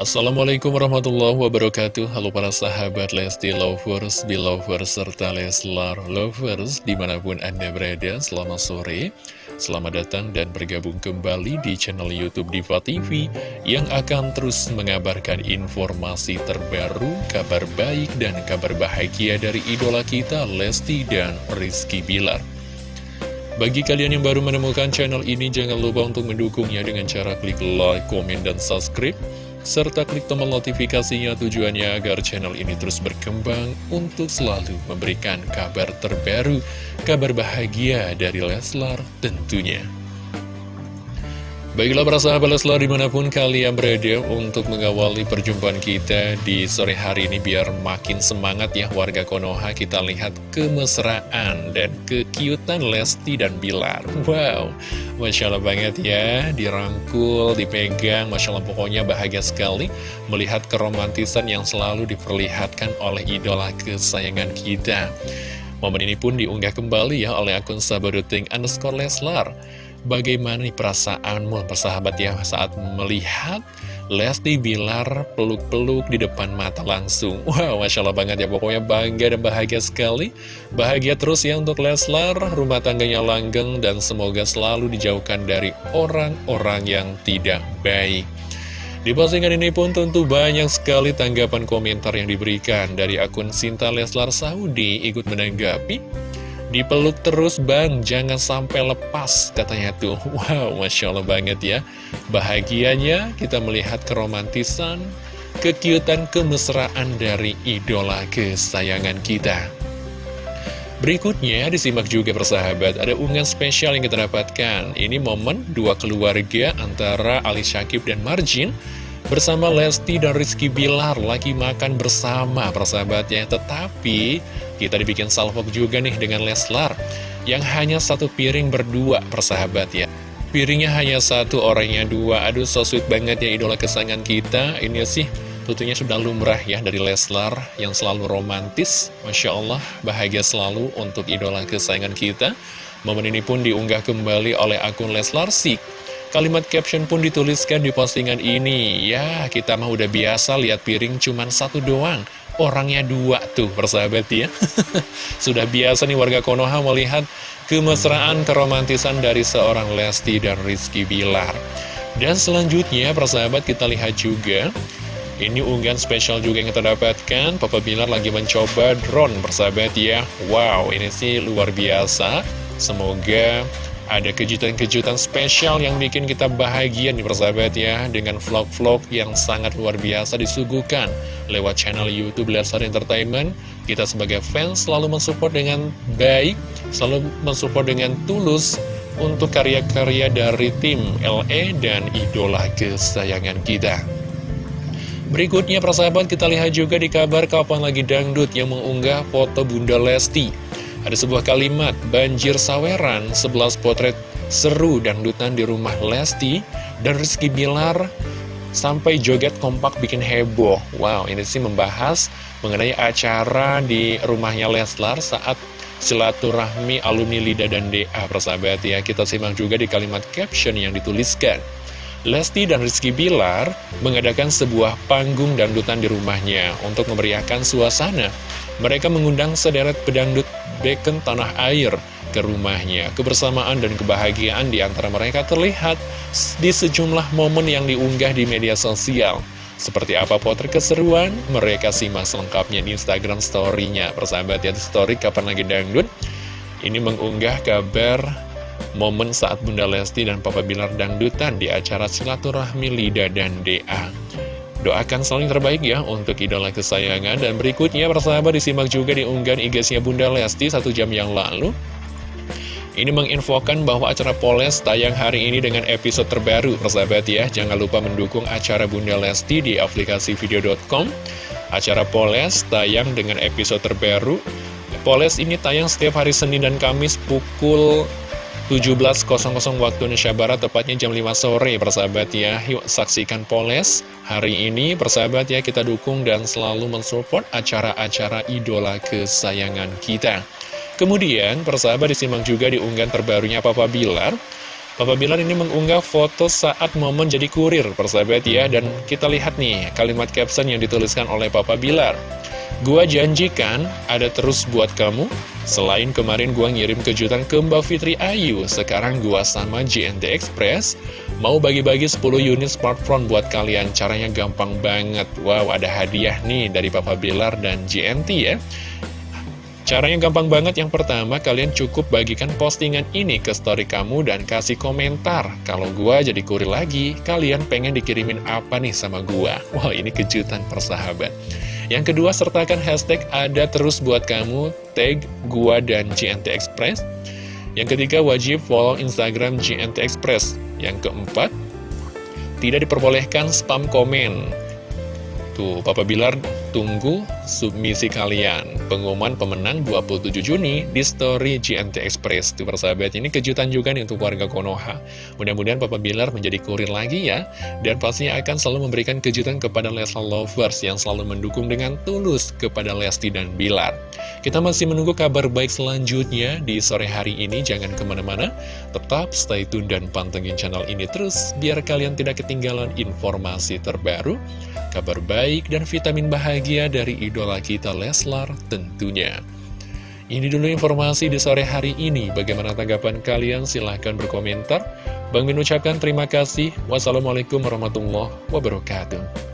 Assalamualaikum warahmatullahi wabarakatuh. Halo para sahabat Lesti Lovers, Belovers, serta Leslar Lovers Di mana pun Anda berada, selamat sore. Selamat datang dan bergabung kembali di channel Youtube Diva TV Yang akan terus mengabarkan informasi terbaru, kabar baik dan kabar bahagia dari idola kita Lesti dan Rizky Bilar. Bagi kalian yang baru menemukan channel ini, jangan lupa untuk mendukungnya dengan cara klik like, komen, dan subscribe serta klik tombol notifikasinya tujuannya agar channel ini terus berkembang untuk selalu memberikan kabar terbaru, kabar bahagia dari Leslar tentunya. Baiklah para sahabat Leslar di mana pun kalian berada untuk mengawali perjumpaan kita di sore hari ini biar makin semangat ya warga Konoha kita lihat kemesraan dan kekiutan Lesti dan Bilar. Wow, Masya Allah banget ya, dirangkul, dipegang, Masya Allah pokoknya bahagia sekali melihat keromantisan yang selalu diperlihatkan oleh idola kesayangan kita. Momen ini pun diunggah kembali ya oleh akun sabaruting underscore Leslar. Bagaimana nih perasaanmu persahabat ya saat melihat Lesti Bilar peluk-peluk di depan mata langsung? Wow, Masya Allah banget ya. Pokoknya bangga dan bahagia sekali. Bahagia terus ya untuk Leslar, rumah tangganya langgeng Dan semoga selalu dijauhkan dari orang-orang yang tidak baik. Di postingan ini pun tentu banyak sekali tanggapan komentar yang diberikan dari akun Sinta Leslar Saudi. Ikut menanggapi Dipeluk terus bang, jangan sampai lepas katanya tuh. Wow, Masya Allah banget ya. Bahagianya kita melihat keromantisan Kekiutan kemesraan dari idola kesayangan kita. Berikutnya disimak juga persahabat Ada unggahan spesial yang kita dapatkan. Ini momen dua keluarga antara Ali Syakib dan Marjin Bersama Lesti dan Rizky Bilar lagi makan bersama persahabatnya. Tetapi kita dibikin salvok juga nih dengan Leslar Yang hanya satu piring berdua persahabat ya Piringnya hanya satu, orangnya dua. Aduh so sweet banget ya idola kesayangan kita. Ini sih tentunya sudah lumrah ya dari Leslar Yang selalu romantis. Masya Allah bahagia selalu untuk idola kesayangan kita. Momen ini pun diunggah kembali oleh akun Leslar Sik Kalimat caption pun dituliskan di postingan ini. Ya kita mah udah biasa lihat piring cuman satu doang. Orangnya dua tuh persahabat ya. Sudah biasa nih warga Konoha melihat kemesraan keromantisan dari seorang Lesti dan Rizky Bilar. Dan selanjutnya persahabat kita lihat juga. Ini unggahan spesial juga yang kita dapatkan. Papa Bilar lagi mencoba drone persahabat ya. Wow ini sih luar biasa. Semoga ada kejutan-kejutan spesial yang bikin kita bahagia nih persahabat ya Dengan vlog-vlog yang sangat luar biasa disuguhkan Lewat channel Youtube Lesar Entertainment. Kita sebagai fans selalu mensupport dengan baik Selalu mensupport dengan tulus Untuk karya-karya dari tim LE dan idola kesayangan kita. Berikutnya persahabat kita lihat juga di kabar Kapan Lagi Dangdut yang mengunggah foto Bunda Lesti ada sebuah kalimat, banjir saweran, 11 potret seru dangdutan di rumah Lesti dan Rizky Bilar sampai joget kompak bikin heboh. Wow, ini sih membahas mengenai acara di rumahnya Leslar saat silaturahmi alumni Lida dan DA persahabat ya. Kita simak juga di kalimat caption yang dituliskan. Lesti dan Rizky Bilar mengadakan sebuah panggung dangdutan di rumahnya untuk memeriahkan suasana. Mereka mengundang sederet pedangdut beken tanah air ke rumahnya. Kebersamaan dan kebahagiaan di antara mereka terlihat di sejumlah momen yang diunggah di media sosial. Seperti apa potret keseruan, mereka simak selengkapnya di Instagram story-nya. Persahabat ya, story kapan lagi dangdut. Ini mengunggah kabar momen saat Bunda Lesti dan Papa Bilar dangdutan di acara silaturahmi Lida dan DA. Doakan selalu yang terbaik ya untuk idola kesayangan. Dan berikutnya persahabat disimak juga di unggahan IG-nya Bunda Lesti satu jam yang lalu. Ini menginfokan bahwa acara Poles tayang hari ini dengan episode terbaru persahabat ya. Jangan lupa mendukung acara Bunda Lesti di aplikasi video.com Acara Poles tayang dengan episode terbaru. Poles ini tayang setiap hari Senin dan Kamis pukul 17.00 waktu Indonesia Barat, tepatnya jam 5 sore, persahabat ya. Yuk saksikan Poles hari ini, persahabat ya, kita dukung dan selalu mensupport acara-acara idola kesayangan kita. Kemudian, persahabat disimak juga di unggahan terbarunya Papa Bilar. Papa Bilar ini mengunggah foto saat momen jadi kurir, persahabat ya. Dan kita lihat nih kalimat caption yang dituliskan oleh Papa Bilar. Gua janjikan ada terus buat kamu. Selain kemarin gua ngirim kejutan ke Mbak Fitri Ayu, sekarang gua sama JNT Express mau bagi-bagi 10 unit smartphone buat kalian. Caranya gampang banget. Wow, ada hadiah nih dari Papa Bilar dan JNT ya. Caranya gampang banget, yang pertama kalian cukup bagikan postingan ini ke story kamu dan kasih komentar Kalau gua jadi kurir lagi, kalian pengen dikirimin apa nih sama gua? Wah ini kejutan persahabat Yang kedua sertakan hashtag ada terus buat kamu, tag gua dan GNT Express. Yang ketiga wajib follow Instagram GNT Express. Yang keempat, tidak diperbolehkan spam komen. Tuh, Papa Bilar tunggu submisi kalian. Pengumuman pemenang 27 Juni di story GNT Express. Tuh persahabat, ini kejutan juga nih untuk warga Konoha. Mudah-mudahan Papa Bilar menjadi kurir lagi ya. Dan pastinya akan selalu memberikan kejutan kepada Leslar Lovers yang selalu mendukung dengan tulus kepada Lesti dan Bilar. Kita masih menunggu kabar baik selanjutnya di sore hari ini. Jangan ke mana-mana, tetap stay tune dan pantengin channel ini terus. Biar kalian tidak ketinggalan informasi terbaru kabar baik dan vitamin bahagia dari idola kita Leslar tentunya. Ini dulu informasi di sore hari ini. Bagaimana tanggapan kalian? Silahkan berkomentar. Bang Min ucapkan terima kasih. Wassalamualaikum warahmatullahi wabarakatuh.